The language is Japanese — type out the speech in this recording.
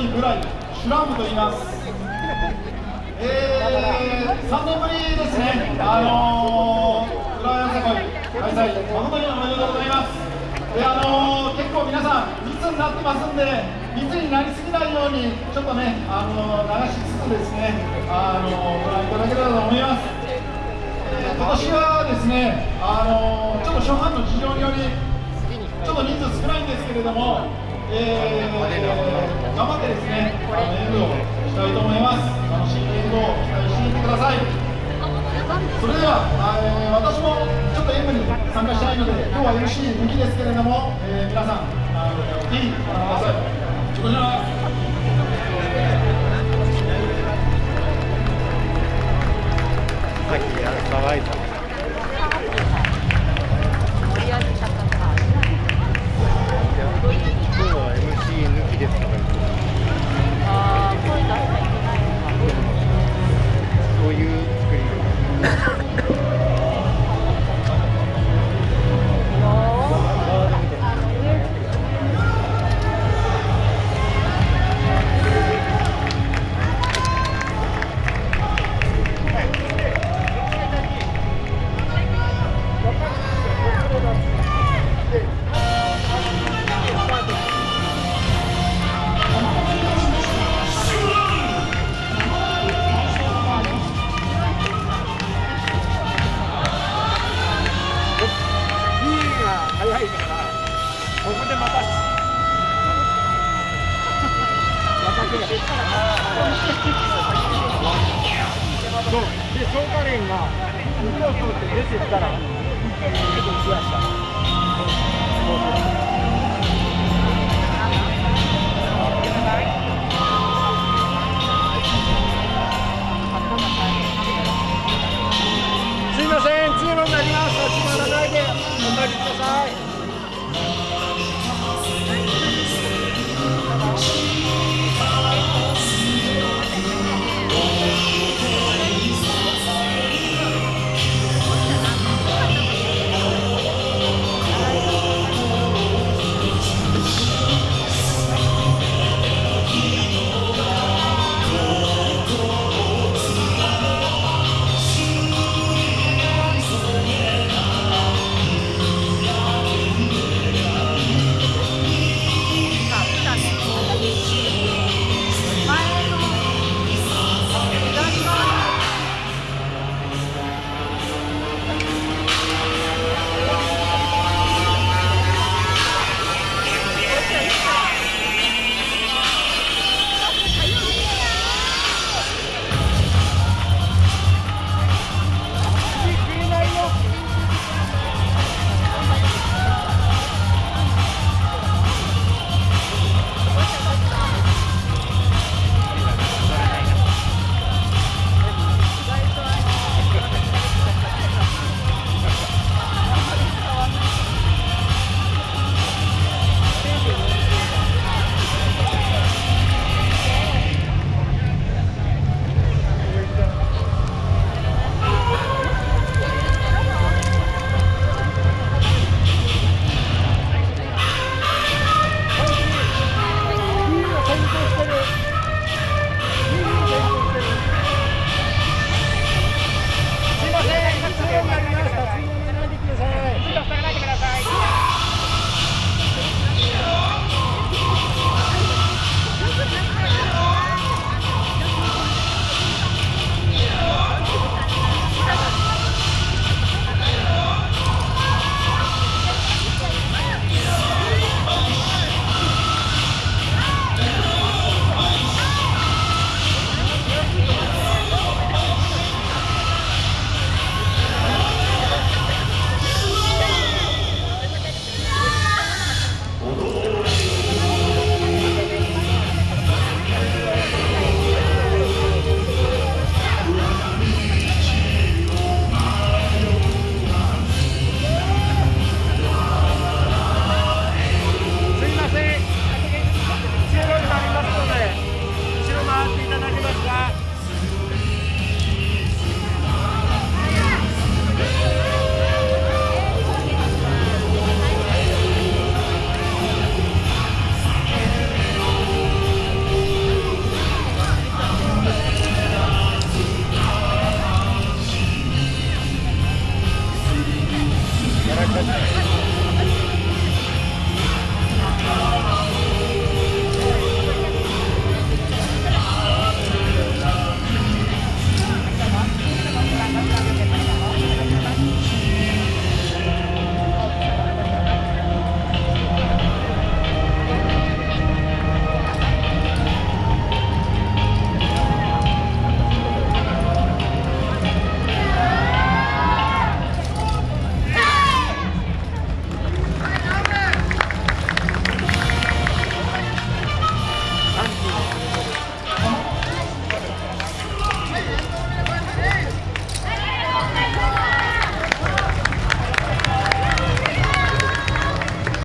いぐらいシュランブと言います。えー、3年ぶりですね。あのー、浦和よさこい開催誠におめでとうございます。であのー、結構皆さん密になってますんで密になりすぎないようにちょっとねあの流しつつですねあのご覧いただければと思います、え、今年はですねあのちょっと初版の事情によりちょっと人数少ないんですけれども、えー、頑張ってです。ねあの演舞をしたいと思います。楽しい演舞を期待していてくださいそれでは、えー、私もちょっと演舞に参加したいので今日は MC 抜きです。けれども、えー、皆さんあのぜひご覧くださいでそうで消化連が指を通って出てったら結構行きましたそうそう